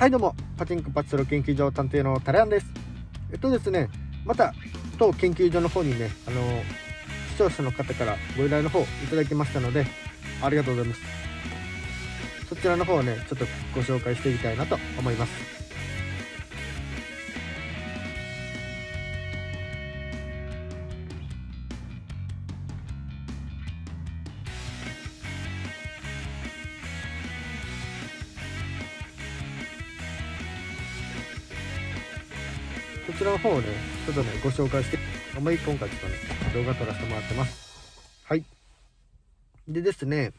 はいどうもパチンコパチスロ研究所探偵のタレアンです。えっとですねまた当研究所の方にねあの視聴者の方からご依頼の方いただきましたのでありがとうございます。そちらの方をねちょっとご紹介していきたいなと思います。ちらの方をね、ちょっとね、ご紹介して、あんまり今回ちょっとね、動画撮らせてもらってます。はい。でですね、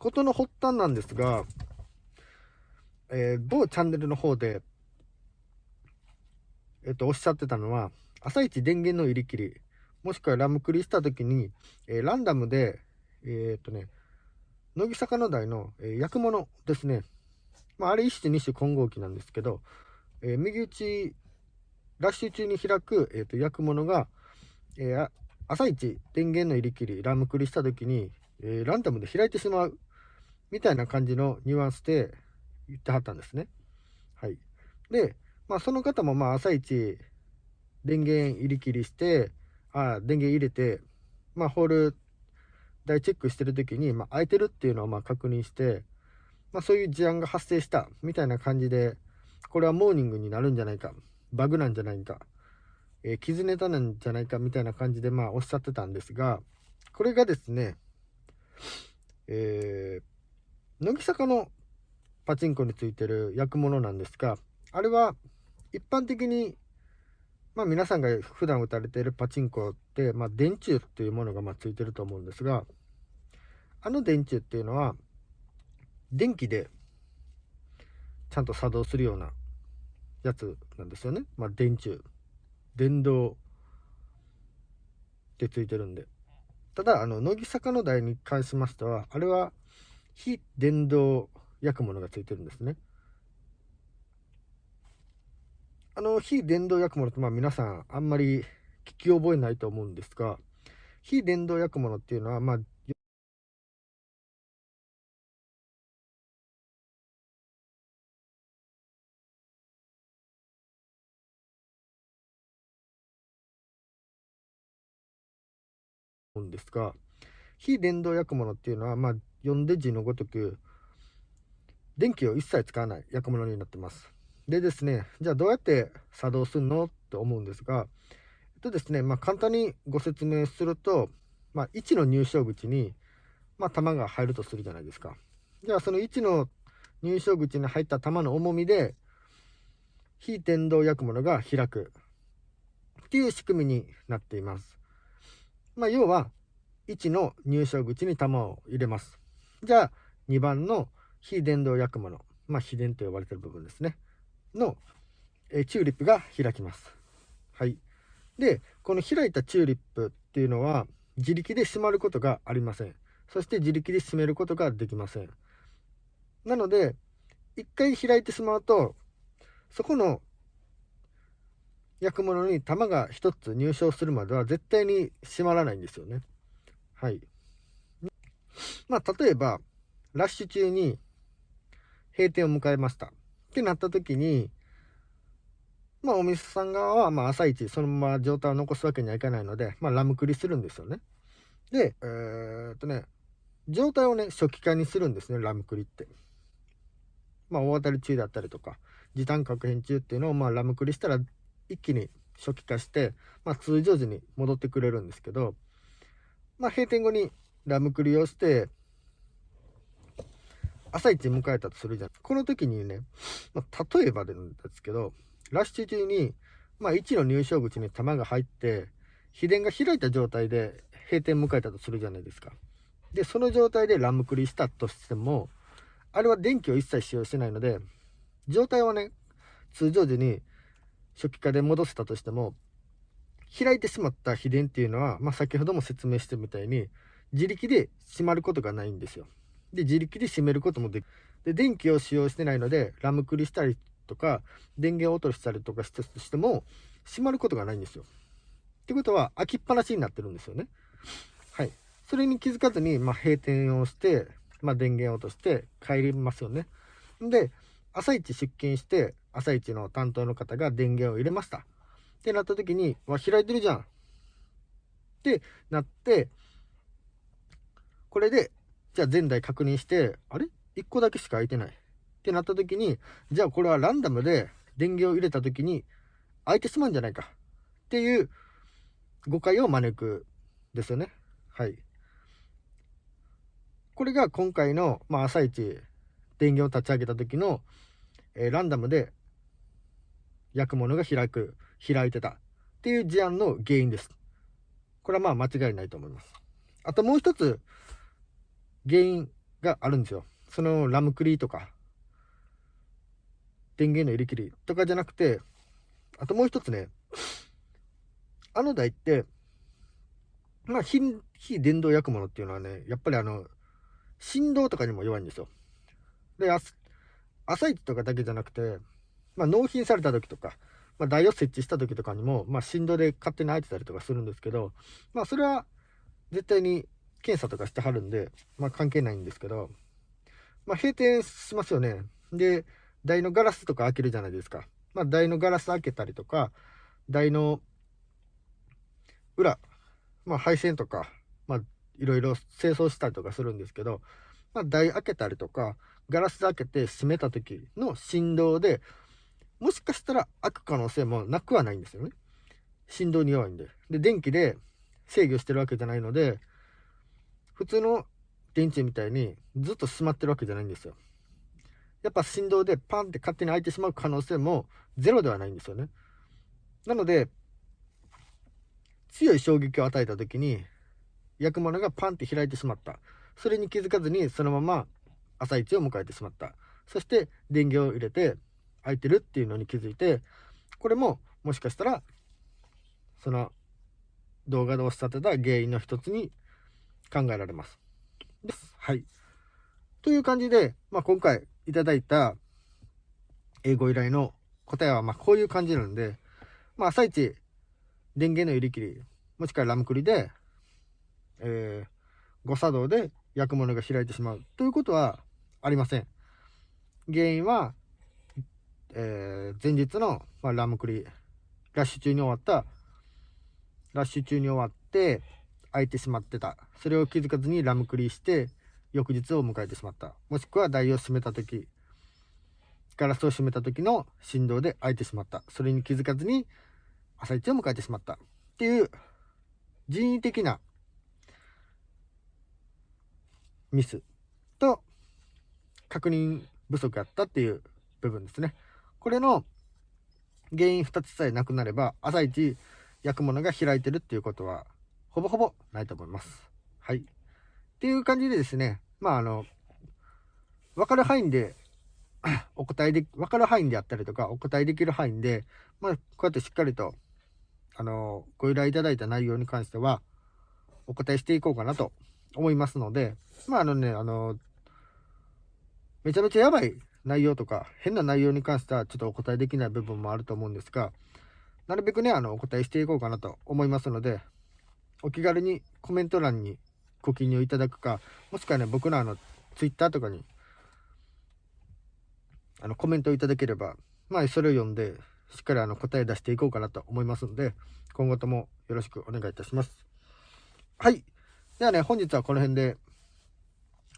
ことの発端なんですが、えー、某チャンネルの方で、えっと、おっしゃってたのは、朝一電源の入り切り、もしくはラムクリした時に、えー、ランダムで、え、っとね、乃木坂の台の、えー、焼くものですね。まあ、あれ一種二種混合機なんですけど、え、右打ちラッシュ中に開く、えーと、焼くものが、えー、朝一電源の入り切りラムクリした時に、えー、ランダムで開いてしまうみたいな感じのニュアンスで言ってはったんですね。はい。で、まあその方もまあ朝一電源入り切りして、あ電源入れて、まあホール台チェックしてる時に、まあ、空いてるっていうのをまあ確認して、まあそういう事案が発生したみたいな感じで、これはモーニングになるんじゃないかバグなんじゃないか、えー、傷ネタなんじゃないかみたいな感じでまあおっしゃってたんですが、これがですね、えー、乃木坂のパチンコについてる焼くものなんですが、あれは一般的に、まあ皆さんが普段打たれているパチンコって、まあ電柱っていうものがまついてると思うんですが、あの電柱っていうのは、電気でちゃんと作動するようなやつなんですよね。まあ、電柱。電動ってついてるんで。ただ、あの、乃木坂の台に関しましては、あれは非電動焼くものがついてるんですね。あの、非電動焼くものって、まあ皆さんあんまり聞き覚えないと思うんですが、非電動焼くものっていうのは、まあ、ですが、非電動焼くものっていうのは、まあ、読んで字のごとく、電気を一切使わない焼くものになってます。でですね、じゃあどうやって作動するのって思うんですが、えっとですね、まあ、簡単にご説明すると、まあ、1の入賞口に、まあ、弾が入るとするじゃないですか。じゃあその1の入賞口に入った弾の重みで、非電動焼くものが開くっていう仕組みになっています。まあ、要は、1の入賞口に弾を入れます。じゃあ、2番の非電動焼くもの、まあ、非電と呼ばれてる部分ですね。の、えチューリップが開きます。はい。で、この開いたチューリップっていうのは、自力で閉まることがありません。そして自力で閉めることができません。なので、一回開いてしまうと、そこの焼くものに玉が1つ入賞するまでは絶対に閉まらないんですよね。はい。まあ、例えば、ラッシュ中に閉店を迎えました。ってなった時に、まあ、お店さん側は、まあ、朝一、そのまま状態を残すわけにはいかないので、まあ、ラムクリするんですよね。で、えー、っとね、状態をね、初期化にするんですね、ラムクリって。まあ、大当たり中だったりとか、時短確変中っていうのを、まあ、ラムクリしたら一気に初期化して、まあ、通常時に戻ってくれるんですけど、まあ、閉店後にラムクリをして、朝一迎えたとするじゃん。この時にね、まあ、例えばですけど、ラッシュ中に、まあ、1の入賞口に弾が入って、秘伝が開いた状態で閉店迎えたとするじゃないですか。で、その状態でラムクリしたとしても、あれは電気を一切使用してないので、状態はね、通常時に初期化で戻せたとしても、開いてしまった秘伝っていうのは、まあ、先ほども説明したみたいに、自力で閉まることがないんですよ。で、自力で閉めることもできで、電気を使用してないので、ラムクリしたりとか、電源を落としたりとかしたとしても、閉まることがないんですよ。ってことは、開きっぱなしになってるんですよね。はい。それに気づかずに、まあ、閉店をして、まあ、電源を落として帰りますよね。で、朝一出勤して、朝一の担当の方が電源を入れました。ってなった時に、わ、開いてるじゃん。ってなって、これで、じゃあ前台確認して、あれ ?1 個だけしか空いてない。ってなった時に、じゃあこれはランダムで電源を入れた時に空いてしまうんじゃないか。っていう誤解を招くですよね。はい。これが今回の、まあ、朝一電源を立ち上げた時の、えー、ランダムで焼くものが開く、開いてたっていう事案の原因です。これはまあ間違いないと思います。あともう一つ原因があるんですよ。そのラムクリーとか、電源の入れ切りとかじゃなくて、あともう一つね、あの台って、まあ非、非電動焼くものっていうのはね、やっぱりあの、振動とかにも弱いんですよ。で、朝一とかだけじゃなくて、まあ、納品された時とか、まあ、台を設置した時とかにも、まあ、振動で勝手に開いてたりとかするんですけど、まあ、それは絶対に検査とかしてはるんで、まあ、関係ないんですけど、まあ、閉店しますよね。で、台のガラスとか開けるじゃないですか。まあ、台のガラス開けたりとか、台の裏、まあ、配線とか、まあ、いろいろ清掃したりとかするんですけど、まあ、台開けたりとか、ガラス開けて閉めた時の振動で、もしかしたら開く可能性もなくはないんですよね。振動に弱いんで。で、電気で制御してるわけじゃないので、普通の電池みたいにずっと閉まってるわけじゃないんですよ。やっぱ振動でパンって勝手に開いてしまう可能性もゼロではないんですよね。なので、強い衝撃を与えた時に、焼くものがパンって開いてしまった。それに気づかずにそのまま朝一を迎えてしまった。そして電源を入れて開いてるっていうのに気づいて、これももしかしたら、その動画でおっしゃってた原因の一つに考えられます。です。はい。という感じで、まあ、今回いただいた英語依頼の答えはまこういう感じなんで、まあ、朝一電源の入り切り、もしくはラムクリで、えー、誤作動で焼くものが開いてしまうということはありません。原因は、えー、前日の、まあ、ラムクリ、ラッシュ中に終わった、ラッシュ中に終わって、開いてしまってた。それを気づかずにラムクリして、翌日を迎えてしまった。もしくは台を閉めた時、ガラスを閉めた時の振動で開いてしまった。それに気づかずに朝一を迎えてしまった。っていう人為的なミスと確認不足やったっていう部分ですね。これの原因2つさえなくなれば、朝一焼くものが開いてるっていうことは、ほぼほぼないと思います。はい。っていう感じでですね、まああの、わかる範囲で お答えで、わかる範囲であったりとか、お答えできる範囲で、まあ、こうやってしっかりと、あの、ご依頼いただいた内容に関しては、お答えしていこうかなと思いますので、まああのね、あの、めちゃめちゃやばい内容とか、変な内容に関してはちょっとお答えできない部分もあると思うんですが、なるべくね、あの、お答えしていこうかなと思いますので、お気軽にコメント欄にご記入いただくか、もしくはね、僕のあの、ツイッターとかに、あの、コメントいただければ、まあ、それを読んで、しっかりあの、答え出していこうかなと思いますので、今後ともよろしくお願いいたします。はい。ではね、本日はこの辺で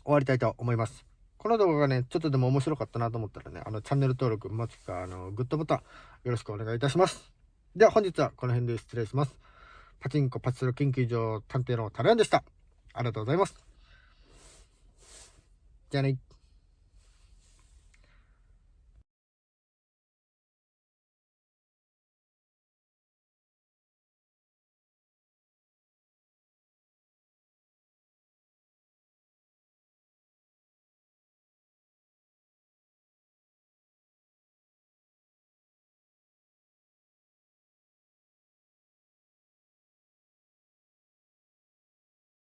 終わりたいと思います。この動画がね、ちょっとでも面白かったなと思ったらね、あの、チャンネル登録、もしくは、あの、グッドボタン、よろしくお願いいたします。では、本日はこの辺で失礼します。パチンコパチスロ研究所探偵のタレンでした。ありがとうございます。じゃあね。